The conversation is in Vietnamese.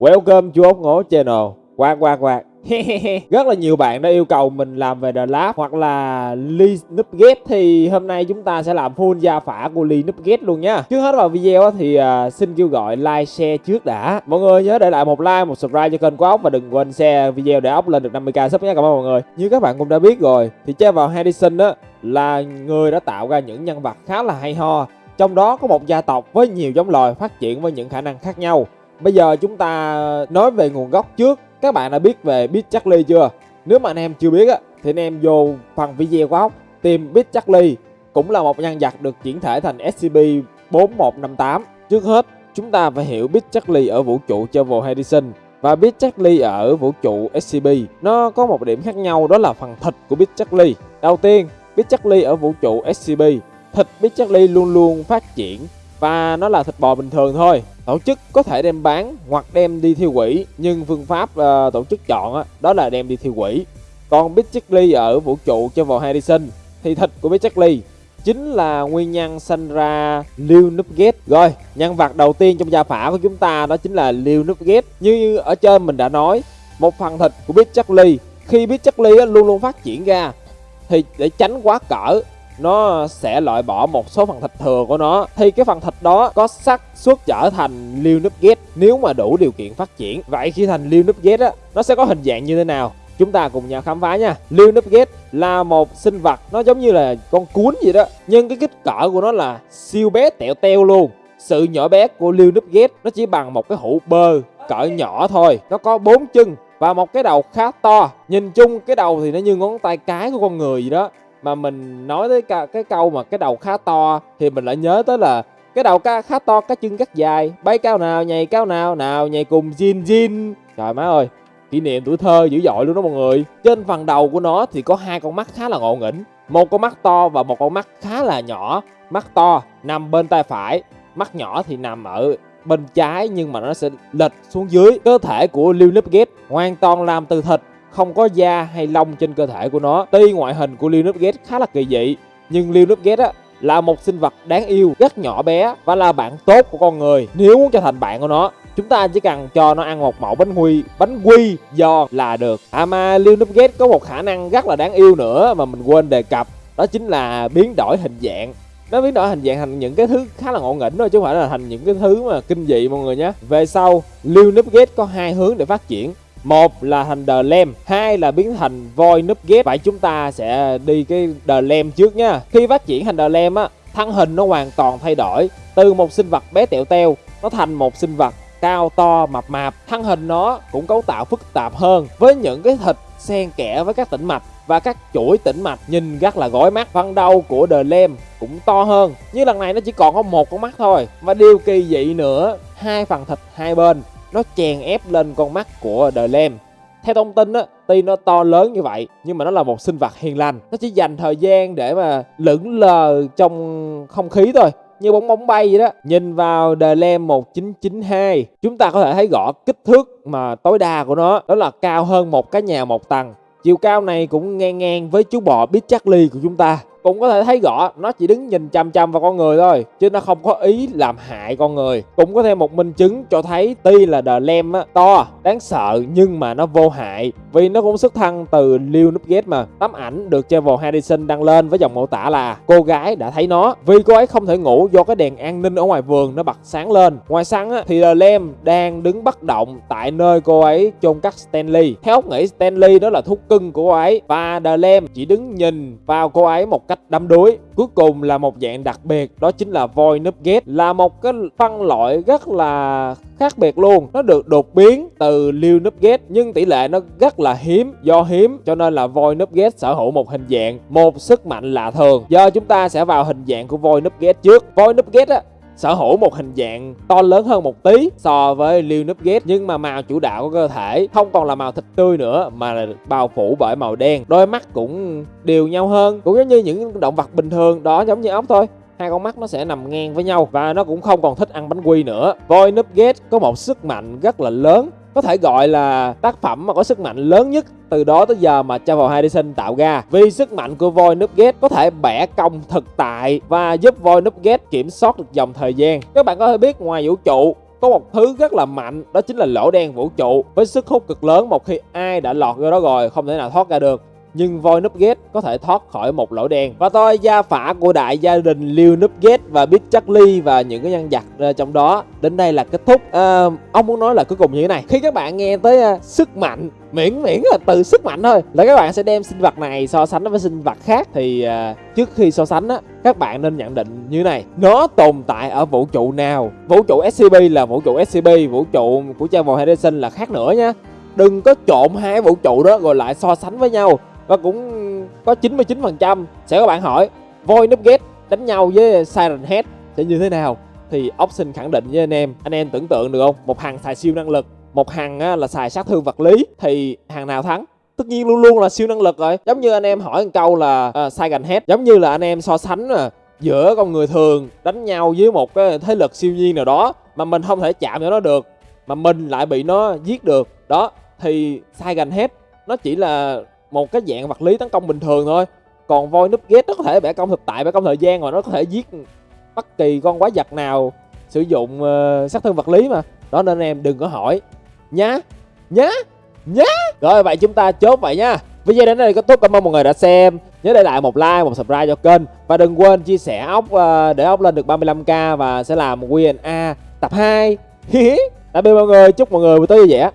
Welcome chú ốc ngố channel. Quạt quạt quạt Rất là nhiều bạn đã yêu cầu mình làm về The Lab hoặc là Lee Nupgate Thì hôm nay chúng ta sẽ làm full gia phả của Lee Nupgate luôn nha. Trước hết vào video thì uh, xin kêu gọi like, share trước đã. Mọi người nhớ để lại một like, một subscribe cho kênh của ốc Và đừng quên share video để ốc lên được 50k sub nha. Cảm ơn mọi người. Như các bạn cũng đã biết rồi Thì chơi vào Hedison á là người đã tạo ra những nhân vật khá là hay ho. Trong đó có một gia tộc với nhiều giống loài phát triển với những khả năng khác nhau Bây giờ chúng ta nói về nguồn gốc trước. Các bạn đã biết về Beat Charlie chưa? Nếu mà anh em chưa biết á, thì anh em vô phần video của ốc Tìm Beat Charlie cũng là một nhân vật được chuyển thể thành SCP-4158 Trước hết, chúng ta phải hiểu Beat Charlie ở vũ trụ Travel Edison và Beat Charlie ở vũ trụ SCP Nó có một điểm khác nhau đó là phần thịt của Beat Charlie Đầu tiên, Beat Charlie ở vũ trụ SCP Thịt Beat Charlie luôn luôn phát triển và nó là thịt bò bình thường thôi tổ chức có thể đem bán hoặc đem đi thiêu quỷ nhưng phương pháp uh, tổ chức chọn á, đó là đem đi thiêu quỷ còn Big ở vũ trụ cho vào Harrison thì thịt của Big chính là nguyên nhân sinh ra Liu Nugget. rồi nhân vật đầu tiên trong gia phả của chúng ta đó chính là Liu Nugget. như ở trên mình đã nói một phần thịt của Big khi Big luôn luôn phát triển ra thì để tránh quá cỡ nó sẽ loại bỏ một số phần thịt thừa của nó. Thì cái phần thịt đó có xác suất trở thành liêu núp ghét. Nếu mà đủ điều kiện phát triển, vậy khi thành liêu núp ghét á, nó sẽ có hình dạng như thế nào? Chúng ta cùng nhau khám phá nha. Liêu núp ghét là một sinh vật, nó giống như là con cuốn gì đó. Nhưng cái kích cỡ của nó là siêu bé tẹo teo luôn. Sự nhỏ bé của liêu núp ghét nó chỉ bằng một cái hũ bơ, cỡ nhỏ thôi. Nó có bốn chân và một cái đầu khá to. Nhìn chung, cái đầu thì nó như ngón tay cái của con người gì đó mà mình nói tới cái, cái câu mà cái đầu khá to thì mình lại nhớ tới là cái đầu ca khá to cái chân cắt dài. Bay cao nào nhảy cao nào nào nhảy cùng Jin Jin. Trời má ơi kỷ niệm tuổi thơ dữ dội luôn đó mọi người. Trên phần đầu của nó thì có hai con mắt khá là ngộ nghĩnh. Một con mắt to và một con mắt khá là nhỏ. Mắt to nằm bên tay phải mắt nhỏ thì nằm ở bên trái nhưng mà nó sẽ lệch xuống dưới. Cơ thể của Lil Nipgate hoàn toàn làm từ thịt không có da hay lông trên cơ thể của nó. Tuy ngoại hình của Linus khá là kỳ dị, nhưng Linus Nupgate á là một sinh vật đáng yêu, rất nhỏ bé và là bạn tốt của con người. Nếu muốn trở thành bạn của nó, chúng ta chỉ cần cho nó ăn một mẫu bánh quy, bánh quy do là được. À mà Lil Nupgate có một khả năng rất là đáng yêu nữa mà mình quên đề cập, đó chính là biến đổi hình dạng nó biến đổi hình dạng thành những cái thứ khá là ngộ nghĩnh thôi chứ không phải là thành những cái thứ mà kinh dị mọi người nhé về sau Lil Nupgate có hai hướng để phát triển một là thành The lem hai là biến thành voi núp ghép. Vậy chúng ta sẽ đi cái The lem trước nha. Khi phát triển thành The lem á, thân hình nó hoàn toàn thay đổi. Từ một sinh vật bé tẹo teo, nó thành một sinh vật cao to, mập mạp. Thân hình nó cũng cấu tạo phức tạp hơn với những cái thịt xen kẽ với các tĩnh mạch và các chuỗi tĩnh mạch. Nhìn rất là gối mắt, phần đầu của The Lamb cũng to hơn. Như lần này nó chỉ còn có một con mắt thôi. Và điều kỳ dị nữa, hai phần thịt hai bên nó chèn ép lên con mắt của The Lamb. Theo thông tin á, tuy nó to lớn như vậy nhưng mà nó là một sinh vật hiền lành. Nó chỉ dành thời gian để mà lững lờ trong không khí thôi như bóng bóng bay vậy đó. Nhìn vào The Lamb 1992, chúng ta có thể thấy rõ kích thước mà tối đa của nó đó là cao hơn một cái nhà một tầng. Chiều cao này cũng ngang ngang với chú bò Big Charlie của chúng ta cũng có thể thấy rõ nó chỉ đứng nhìn chăm chăm vào con người thôi chứ nó không có ý làm hại con người. Cũng có thêm một minh chứng cho thấy tuy là The Lamb á, to đáng sợ nhưng mà nó vô hại vì nó cũng xuất thân từ Lil Nupgate mà. Tấm ảnh được Trevor Harrison đăng lên với dòng mô tả là cô gái đã thấy nó. Vì cô ấy không thể ngủ do cái đèn an ninh ở ngoài vườn nó bật sáng lên. Ngoài sáng á, thì The Lamb đang đứng bất động tại nơi cô ấy chôn cắt Stanley. Theo óc nghĩ Stanley đó là thú cưng của cô ấy và The Lamb chỉ đứng nhìn vào cô ấy một cách đắm đuối. Cuối cùng là một dạng đặc biệt đó chính là voi núp là một cái phân loại rất là khác biệt luôn. Nó được đột biến từ liêu núp ghét, nhưng tỷ lệ nó rất là hiếm, do hiếm, cho nên là voi núp ghét sở hữu một hình dạng, một sức mạnh lạ thường. Giờ chúng ta sẽ vào hình dạng của voi núp ghét trước. Voi núp ghét á, sở hữu một hình dạng to lớn hơn một tí so với Lil ghét, nhưng mà màu chủ đạo của cơ thể không còn là màu thịt tươi nữa, mà là bao phủ bởi màu đen. Đôi mắt cũng đều nhau hơn, cũng giống như những động vật bình thường, đó giống như ốc thôi hai con mắt nó sẽ nằm ngang với nhau và nó cũng không còn thích ăn bánh quy nữa. Voi Nugget có một sức mạnh rất là lớn. Có thể gọi là tác phẩm mà có sức mạnh lớn nhất từ đó tới giờ mà Travel Edison tạo ra. Vì sức mạnh của voi Nugget có thể bẻ cong thực tại và giúp voi Nugget kiểm soát được dòng thời gian. Các bạn có thể biết ngoài vũ trụ, có một thứ rất là mạnh, đó chính là lỗ đen vũ trụ. Với sức hút cực lớn, một khi ai đã lọt vô đó rồi, không thể nào thoát ra được nhưng voi Nupgate có thể thoát khỏi một lỗ đen. Và tôi gia phả của đại gia đình Liêu ghét và Big Charlie và những cái nhân vật ờ, trong đó đến đây là kết thúc. À, ông muốn nói là cuối cùng như thế này. Khi các bạn nghe tới uh, sức mạnh miễn miễn là từ sức mạnh thôi là các bạn sẽ đem sinh vật này so sánh với sinh vật khác thì uh, trước khi so sánh á các bạn nên nhận định như này. Nó tồn tại ở vũ trụ nào? Vũ trụ SCP là vũ trụ SCP vũ trụ của Travel Henderson là khác nữa nha. Đừng có trộn hai vũ trụ đó rồi lại so sánh với nhau và cũng có 99% sẽ có bạn hỏi Void Nugget đánh nhau với Siren Head sẽ như thế nào? Thì Option khẳng định với anh em anh em tưởng tượng được không? Một hàng xài siêu năng lực một hàng là xài sát thương vật lý thì hàng nào thắng? Tất nhiên luôn luôn là siêu năng lực rồi. Giống như anh em hỏi một câu là uh, Siren Head giống như là anh em so sánh à, giữa con người thường đánh nhau với một cái thế lực siêu nhiên nào đó mà mình không thể chạm vào nó được mà mình lại bị nó giết được. Đó thì Siren hết nó chỉ là một cái dạng vật lý tấn công bình thường thôi. Còn voi núp ghét nó có thể bẻ công thực tại bẻ công thời gian rồi nó có thể giết bất kỳ con quái vật nào sử dụng uh, sát thương vật lý mà. Đó nên em đừng có hỏi. Nhá nhá nhá. Rồi vậy chúng ta chốt vậy nha. Video đến đây kết thúc. Cảm ơn mọi người đã xem. Nhớ để lại một like một subscribe cho kênh. Và đừng quên chia sẻ ốc uh, để ốc lên được 35k và sẽ làm Q&A tập 2 tạm biệt mọi người. Chúc mọi người buổi tối vui vẻ.